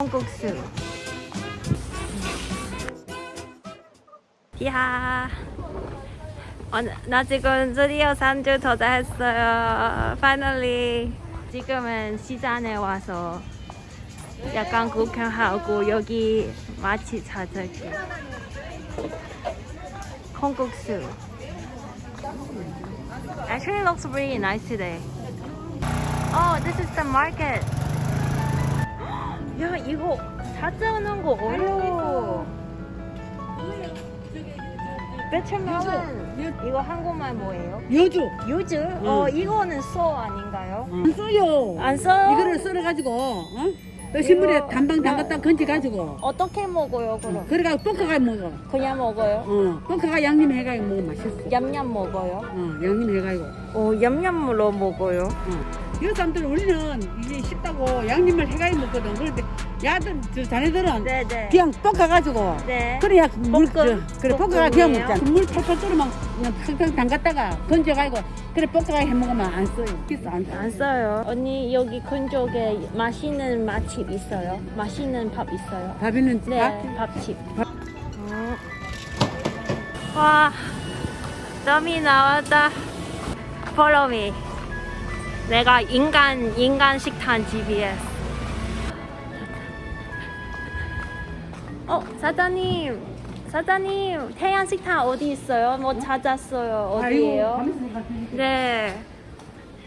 콩국수. 야. 어, 나 지금 드디어 산주 도착했어요. Finally. 지금은 시장에 와서 약간 구경하고 여기 마치 찾을게. 콩국수. Actually looks really nice today. Oh, this is the market. 야 이거 찾아오는 거 어려워. 배추면 이거 한국말 뭐예요? 여주 유즈? 어 이거는 소 아닌가요? 안 써요. 안 써? 이거를 썰어가지고 어? 또 신문에 이거- 단방 담갔다 건져가지고 어떻게 먹어요 그럼? 그래가 볶아가 먹어. 그냥 먹어요? 어, 볶아가 양념 해가지고 먹으면 맛있어. 얌얌 먹어요? 어, 양념 해가지고. 어 얌얌으로 먹어요. 어. 이 사람들 우리는 이게 쉽다고 양념을 해가지고 먹거든. 그런데 야들 저 자네들은 네 네. 그냥 볶아가지고 네. 그래야 물 볶음? 저, 그래 볶아가 그냥 볶음이에요? 먹잖아. 물 팔팔 끓으면 그냥 팍팍 담갔다가 건져가지고 그래 볶아가 해 먹으면 안 써요. 그래서 안 써. 안 써요. 언니 여기 근쪽에 맛있는 맛집 있어요? 맛있는 밥 있어요? 밥 있는 집? 네, 밥집. 어. 와, 땀이 나왔다. Follow me. 내가 인간 인간 식단 GPS. 어, 사장님. 사장님, 태양 식단 어디 있어요? 뭐 찾았어요. 어디예요? 아이고, 네.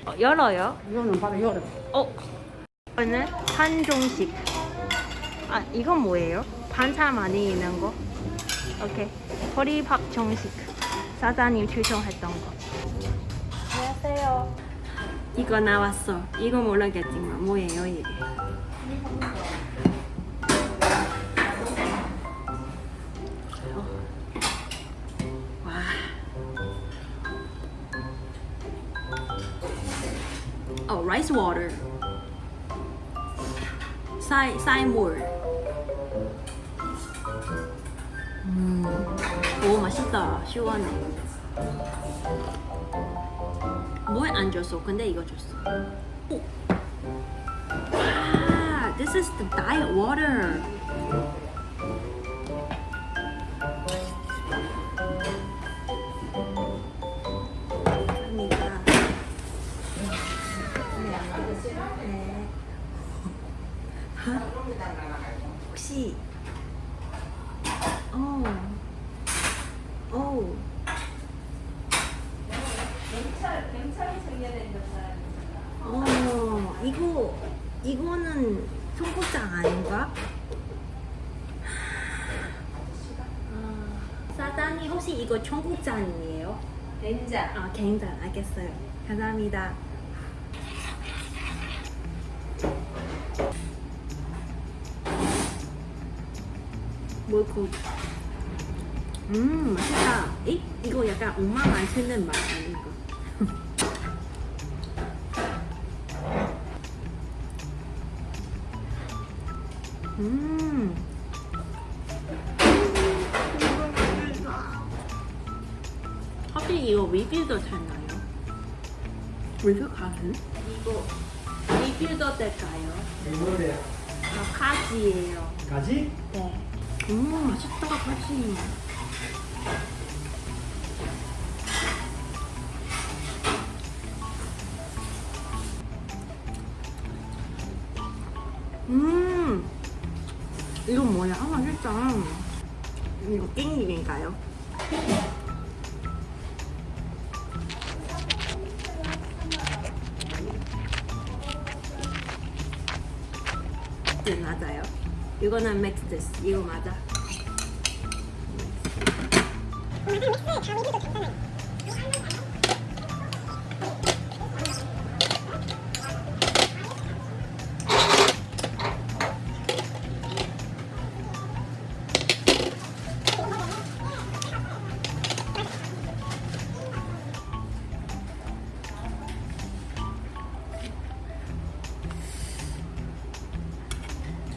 어, 열어요? 이거는 바로 열어. 어, 이거는 한종식. 아, 이건 뭐예요? 반찬 많이 있는 거? 오케이. 허리밥 정식. 사장님 추천했던 거. 안녕하세요. 이거 나왔어. 이거 모르겠지만 뭐예요 이게? 어. 와. 어, rice water. 쌀, 쌀물. 음, 오 맛있다. 시원해. 물안 줬어. 근데 이거 줬어. 오. 아, this is the diet water. 네. 혹시 어. 어. 어, 이거 이거는 청국장 아닌가? 아, 사장님 혹시 이거 청국장이에요? 된장. 아, 굉장 알겠어요. 감사합니다. 뭘고? 음, 맛있다. 이 이거 약간 엄마만 쓰는 맛 아닌가? 음. 혹시 이거 리필도 되나요? 리필 가는? 이거 리필도 될까요? 이거래 아, 가지예요. 가지? 네. 음, 맛있다, 가지. 음, 이거 뭐야? 아, 맛있다. 이거 깻잎인가요? 네, 맞아요. 이거는 맥스스. 이거 맞아.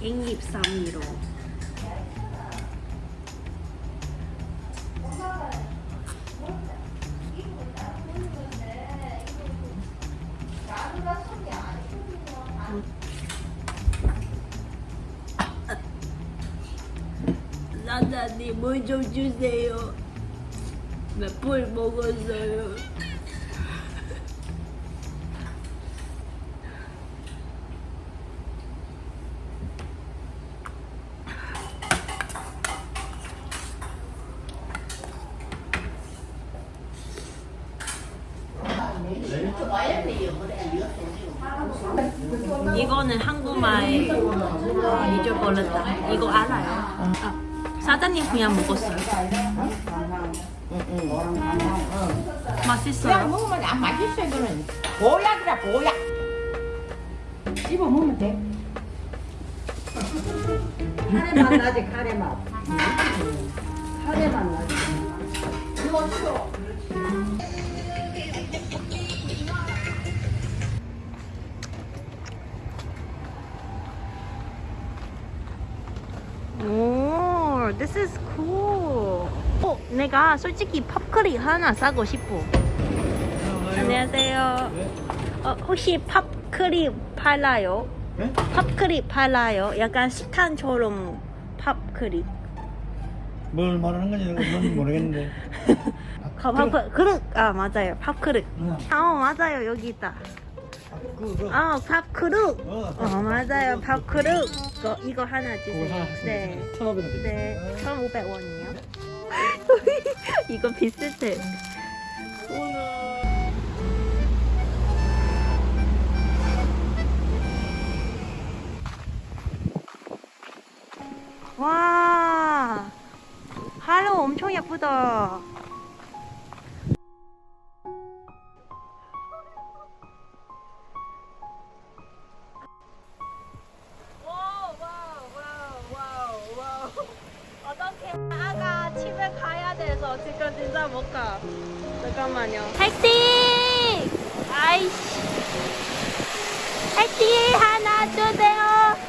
123유로. 나다님 물좀 주세요. 몇 불 먹었어요? 이거는 한국말 잊어버렸다. 이거 알아요. 아, 사장님 그냥 먹었어요. 그냥 맛있어요. 먹으면 안 맛있어 이거는 보약이라 보약 씹어 먹으면 돼 카레 맛 나지 카레 맛. 카레 맛 나지. 오, this is cool. 어, 내가 솔직히 팝크림 하나 사고 싶어. 안녕하세요. 어, 혹시 팝크림 팔아요? 네? 팝크림 팔아요? 약간 식탄처럼 팝크림. 뭘 말하는 건지 뭔지 모르겠는데. 아, 팝 그릇 아 맞아요 팝크릇. 응. 아 어, 맞아요 여기 있다. 그, 아 팝크릇. 어, 어 맞아요 팝크릇. 이거 이거 하나 주세요. 네. 1,500원 네, 1,500원이요. 이거 비슷해. 와, 하루 엄청 예쁘다. 아가 집에 가야 돼서 지금 진짜 못 가. 잠깐만요. 택시! 아이씨. 택시 하나 주세요.